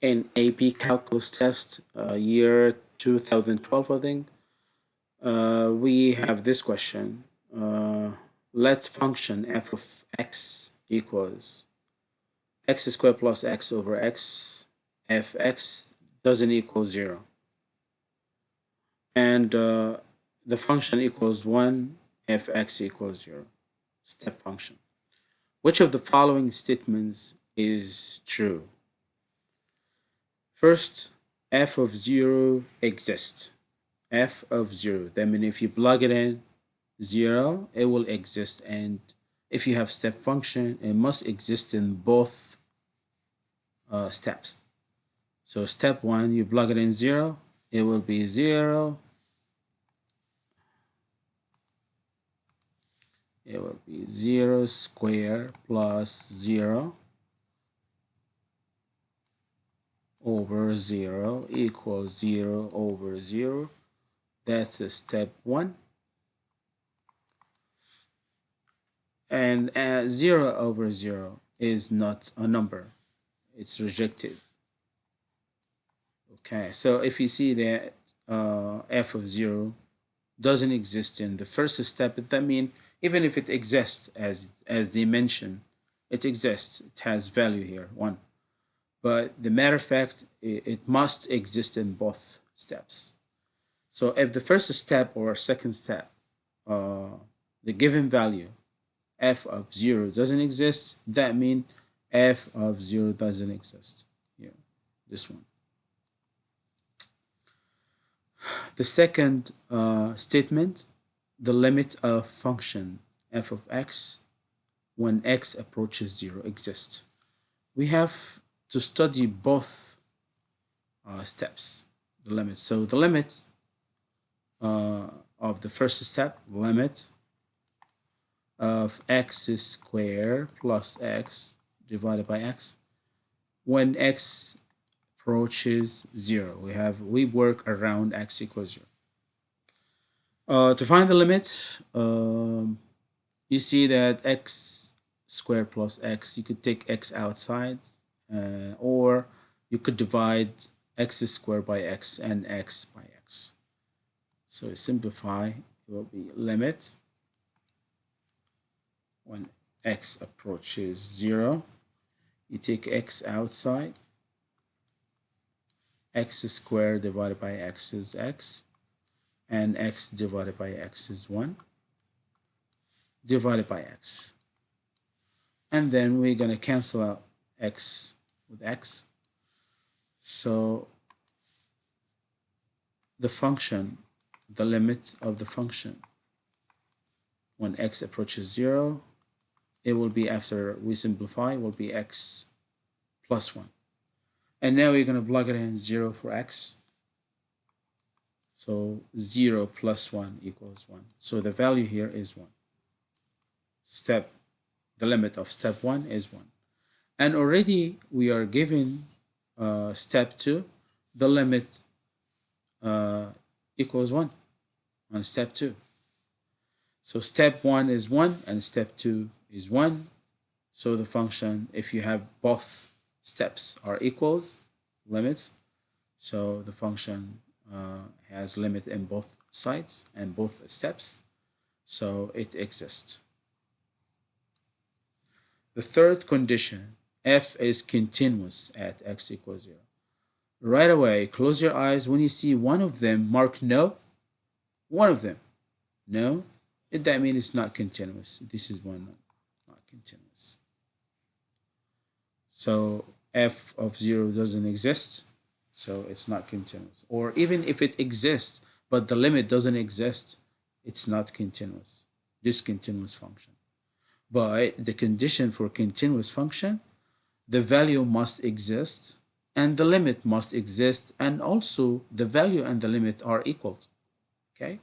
in AP Calculus test, uh, year 2012, I think, uh, we have this question. Uh, let function f of x equals x squared plus x over x if doesn't equal 0. And uh, the function equals 1 fx equals 0. Step function. Which of the following statements is true? First, f of 0 exists. f of 0. That means if you plug it in 0, it will exist. And if you have step function, it must exist in both uh, steps. So step 1, you plug it in 0, it will be 0. It will be 0 square plus 0 over 0 equals 0 over 0. That's a step 1. And uh, 0 over 0 is not a number. It's rejected. Okay, so if you see that uh, f of 0 doesn't exist in the first step, that means even if it exists as, as mentioned, it exists, it has value here, 1 but the matter of fact, it, it must exist in both steps. So if the first step or second step, uh, the given value f of 0 doesn't exist, that means f of 0 doesn't exist. Here, this one. The second uh, statement, the limit of function f of x when x approaches 0 exists. We have to study both uh, steps, the limits. So the limit uh, of the first step, limit of x squared plus x divided by x. When x approaches zero, we have we work around x equals zero. Uh, to find the limit, um, you see that x squared plus x, you could take x outside uh, or you could divide x squared by x and x by x. So simplify, it will be limit when x approaches 0. You take x outside. x squared divided by x is x. And x divided by x is 1. Divided by x. And then we're going to cancel out x with x. So the function, the limit of the function, when x approaches 0, it will be after we simplify, will be x plus 1. And now we're going to plug it in 0 for x. So 0 plus 1 equals 1. So the value here is 1. Step, the limit of step 1 is 1 and already we are given uh, step 2 the limit uh, equals 1 on step 2 so step 1 is 1 and step 2 is 1 so the function if you have both steps are equals limits so the function uh, has limit in both sides and both steps. So it exists. The third condition f is continuous at x equals 0. Right away, close your eyes. When you see one of them, mark no. One of them, no. That means it's not continuous. This is one not continuous. So f of 0 doesn't exist, so it's not continuous. Or even if it exists, but the limit doesn't exist, it's not continuous, discontinuous function. But the condition for continuous function the value must exist and the limit must exist and also the value and the limit are equal okay